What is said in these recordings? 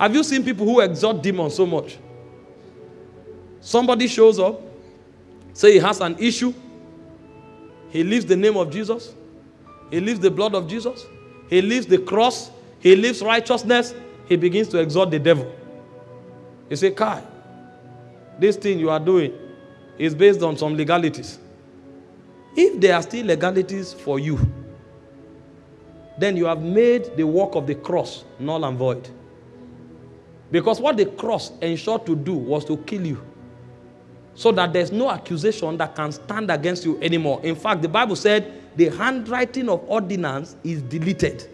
Have you seen people who exhort demons so much? Somebody shows up, say he has an issue, he leaves the name of Jesus, he leaves the blood of Jesus, he leaves the cross, he leaves righteousness, he begins to exhort the devil. He say, Kai, this thing you are doing is based on some legalities. If there are still legalities for you, then you have made the work of the cross null and void. Because what the cross ensured to do was to kill you. So that there's no accusation that can stand against you anymore. In fact, the Bible said the handwriting of ordinance is deleted.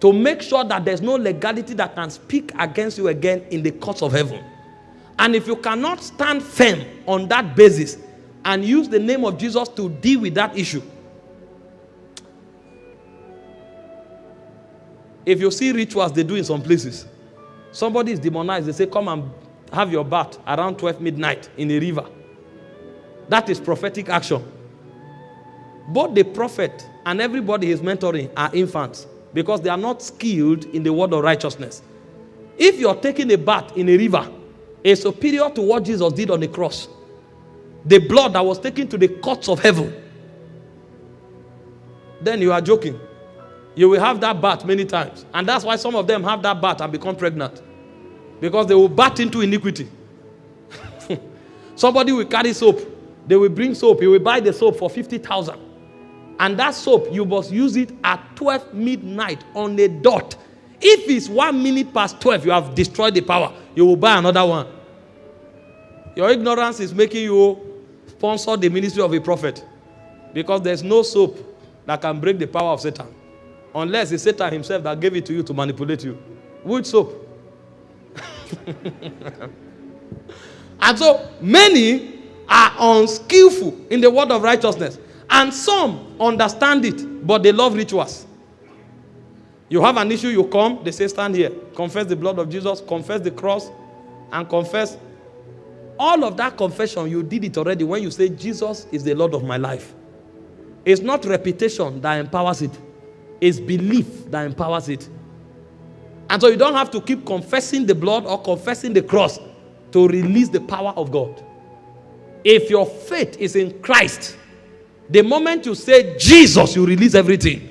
To make sure that there's no legality that can speak against you again in the courts of heaven. And if you cannot stand firm on that basis and use the name of Jesus to deal with that issue, If you see rituals they do in some places, somebody is demonized, they say, Come and have your bath around 12 midnight in a river. That is prophetic action. Both the prophet and everybody he's mentoring are infants because they are not skilled in the word of righteousness. If you're taking a bath in a river, is superior to what Jesus did on the cross. The blood that was taken to the courts of heaven. Then you are joking. You will have that bat many times. And that's why some of them have that bat and become pregnant. Because they will bat into iniquity. Somebody will carry soap. They will bring soap. You will buy the soap for 50,000. And that soap, you must use it at 12 midnight on a dot. If it's one minute past 12, you have destroyed the power. You will buy another one. Your ignorance is making you sponsor the ministry of a prophet. Because there's no soap that can break the power of Satan. Unless it's Satan himself that gave it to you to manipulate you. Which soap? and so many are unskillful in the word of righteousness. And some understand it, but they love rituals. You have an issue, you come, they say, Stand here, confess the blood of Jesus, confess the cross, and confess. All of that confession, you did it already when you say, Jesus is the Lord of my life. It's not reputation that empowers it. It's belief that empowers it. And so you don't have to keep confessing the blood or confessing the cross to release the power of God. If your faith is in Christ, the moment you say Jesus, you release everything.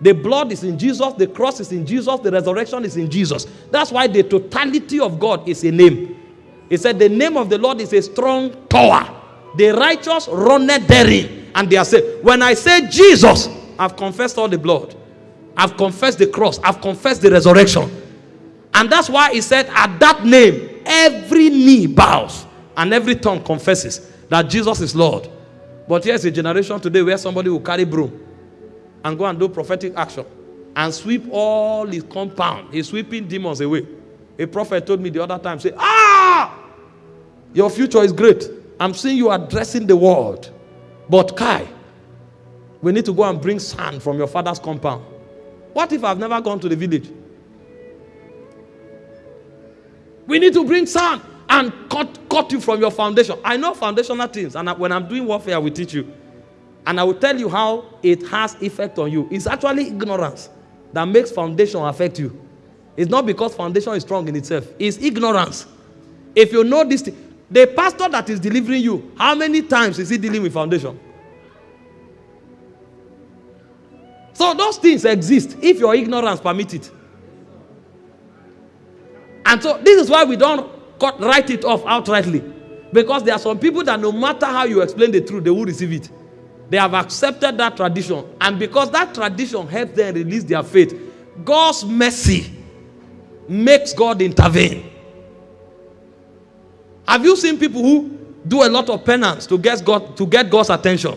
The blood is in Jesus, the cross is in Jesus, the resurrection is in Jesus. That's why the totality of God is a name. He said, The name of the Lord is a strong tower. The righteous run therein, and they are saved. When I say Jesus, I've confessed all the blood. I've confessed the cross. I've confessed the resurrection. And that's why he said, at that name, every knee bows and every tongue confesses that Jesus is Lord. But here's a generation today where somebody will carry broom and go and do prophetic action and sweep all his compound. He's sweeping demons away. A prophet told me the other time, say, ah, your future is great. I'm seeing you addressing the world. But Kai, we need to go and bring sand from your father's compound. What if I've never gone to the village? We need to bring sand and cut, cut you from your foundation. I know foundational things, and when I'm doing warfare, I will teach you. And I will tell you how it has effect on you. It's actually ignorance that makes foundation affect you. It's not because foundation is strong in itself. It's ignorance. If you know this, the pastor that is delivering you, how many times is he dealing with foundation? So those things exist if your ignorance permit it. And so this is why we don't cut, write it off outrightly. Because there are some people that no matter how you explain the truth, they will receive it. They have accepted that tradition. And because that tradition helps them release their faith, God's mercy makes God intervene. Have you seen people who do a lot of penance to get, God, to get God's attention?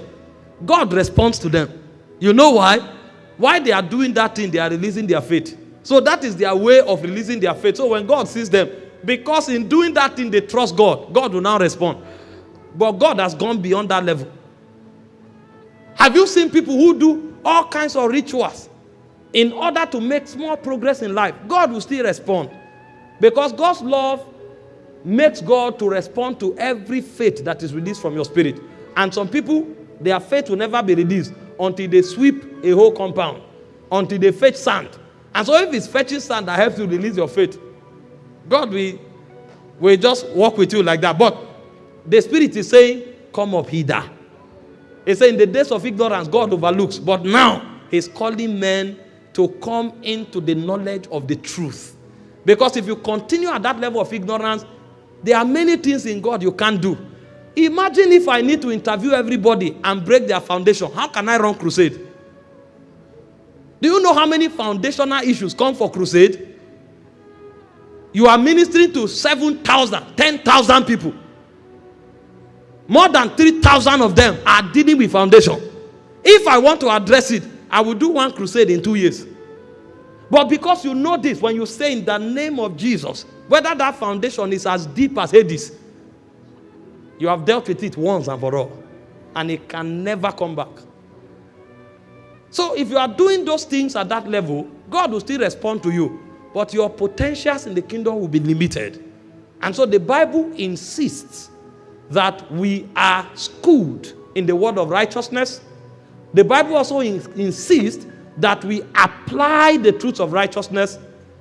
God responds to them. You know why? Why they are doing that thing, they are releasing their faith. So that is their way of releasing their faith. So when God sees them, because in doing that thing they trust God, God will now respond. But God has gone beyond that level. Have you seen people who do all kinds of rituals in order to make small progress in life? God will still respond. Because God's love makes God to respond to every faith that is released from your spirit. And some people, their faith will never be released until they sweep a whole compound, until they fetch sand And so if it's fetching sand that helps you release your faith, God will, will just walk with you like that. But the Spirit is saying, Come up hither. He said, In the days of ignorance, God overlooks. But now, He's calling men to come into the knowledge of the truth. Because if you continue at that level of ignorance, there are many things in God you can't do. Imagine if I need to interview everybody and break their foundation. How can I run crusade? Do you know how many foundational issues come for crusade? You are ministering to 7,000, 10,000 people. More than 3,000 of them are dealing with foundation. If I want to address it, I will do one crusade in two years. But because you know this, when you say in the name of Jesus, whether that foundation is as deep as Hades, you have dealt with it once and for all. And it can never come back. So if you are doing those things at that level, God will still respond to you. But your potentials in the kingdom will be limited. And so the Bible insists that we are schooled in the word of righteousness. The Bible also in, insists that we apply the truths of righteousness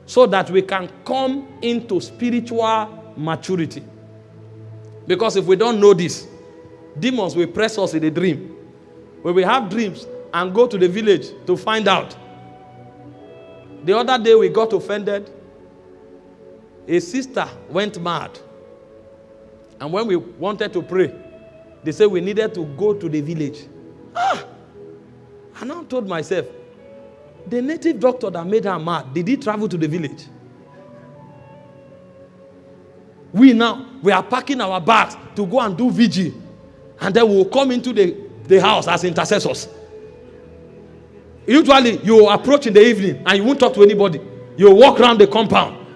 so that we can come into spiritual maturity. Because if we don't know this, demons will press us in a dream. When we have dreams and go to the village to find out. The other day we got offended. A sister went mad. And when we wanted to pray, they said we needed to go to the village. Ah! I now told myself, the native doctor that made her mad, did he travel to the village? We now, we are packing our bags to go and do vigil. And then we'll come into the, the house as intercessors. Usually, you approach in the evening and you won't talk to anybody. You walk around the compound.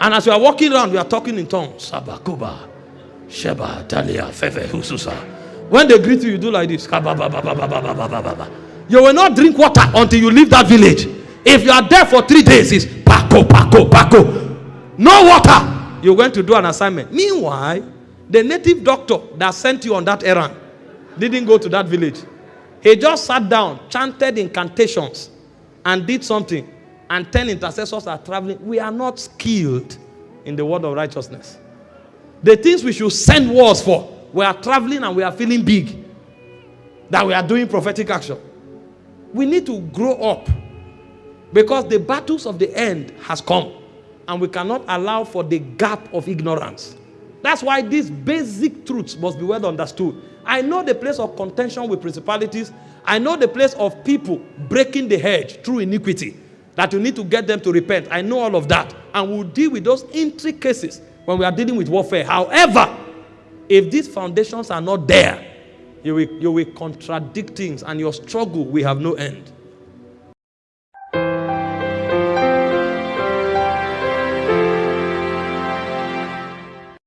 And as you are walking around, we are talking in tongues. Sabakuba, Sheba, Talia, Fefe, Hususa. When they greet you, you do like this. You will not drink water until you leave that village. If you are there for three days, it's Paco, Paco, Paco. No water. You're going to do an assignment. Meanwhile, the native doctor that sent you on that errand didn't go to that village. He just sat down, chanted incantations, and did something. And 10 intercessors are traveling. We are not skilled in the word of righteousness. The things we should send words for, we are traveling and we are feeling big. That we are doing prophetic action. We need to grow up because the battles of the end has come and we cannot allow for the gap of ignorance. That's why these basic truths must be well understood. I know the place of contention with principalities. I know the place of people breaking the hedge through iniquity. That you need to get them to repent. I know all of that. And we'll deal with those intricacies when we are dealing with warfare. However, if these foundations are not there, you will, you will contradict things and your struggle will have no end.